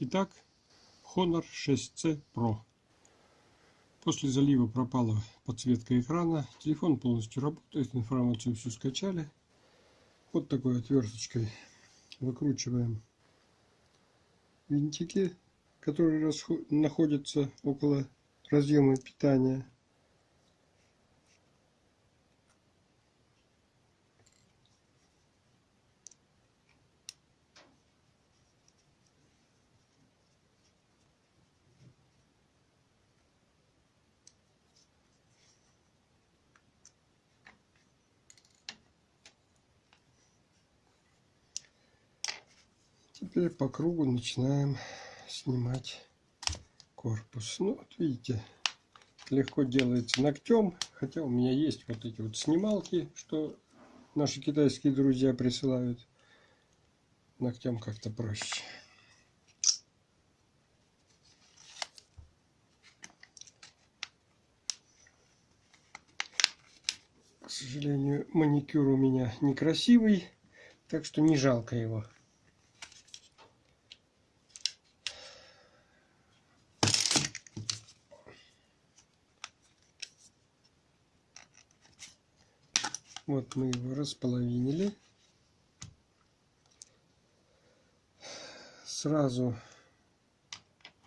Итак, Honor 6C Pro. После залива пропала подсветка экрана. Телефон полностью работает, информацию всю скачали. Вот такой отверточкой выкручиваем винтики, которые находятся около разъема питания. Теперь по кругу начинаем снимать корпус. Ну, вот видите, легко делается ногтем. Хотя у меня есть вот эти вот снималки, что наши китайские друзья присылают. Ногтем как-то проще. К сожалению, маникюр у меня некрасивый, так что не жалко его. Вот мы его располовинили. Сразу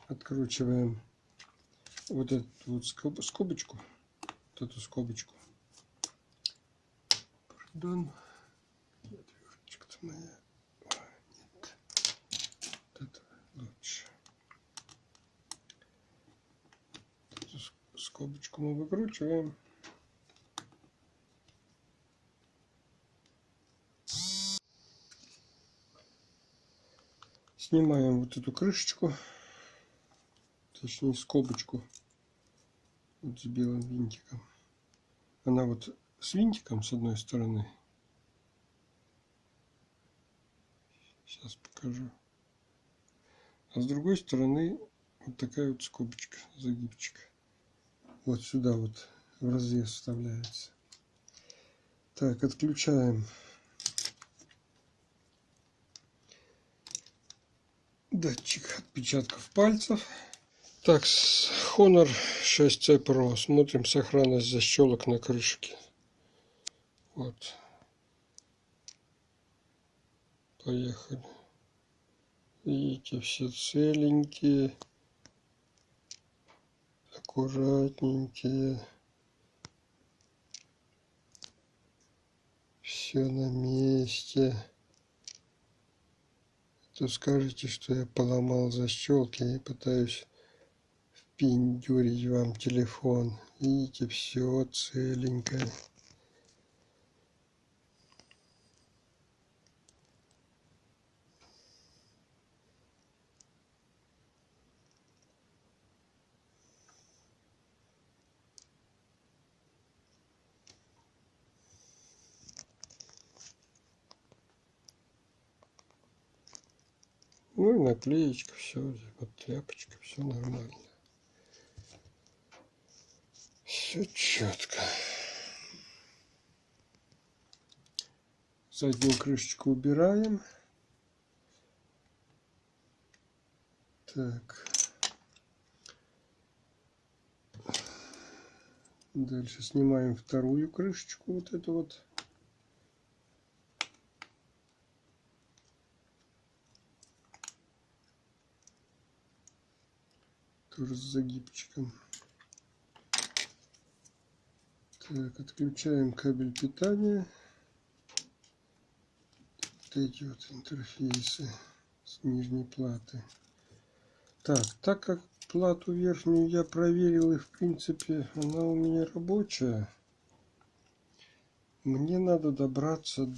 откручиваем вот эту вот скобочку, вот эту скобочку. Пардон. Отверточка-то моя. Нет. Это лучше. Скобочку мы выкручиваем. Снимаем вот эту крышечку, точнее скобочку вот с белым винтиком. Она вот с винтиком с одной стороны. Сейчас покажу. А с другой стороны вот такая вот скобочка, загибчик. Вот сюда вот в разрез вставляется. Так, отключаем датчик отпечатков пальцев. Так, Honor 6C Pro. Смотрим сохранность защелок на крышке. Вот. Поехали. Видите, все целенькие. Аккуратненькие. Все на месте то скажете, что я поломал защелки и пытаюсь впендюрить вам телефон. Видите, все целенькое. Ну и наклеечка, все, вот тряпочка, все нормально. Все четко. Заднюю крышечку убираем. Так. Дальше снимаем вторую крышечку, вот эту вот. Тоже с загибчиком. Так, отключаем кабель питания. Вот эти вот интерфейсы с нижней платы. Так, так как плату верхнюю я проверил и в принципе она у меня рабочая, мне надо добраться до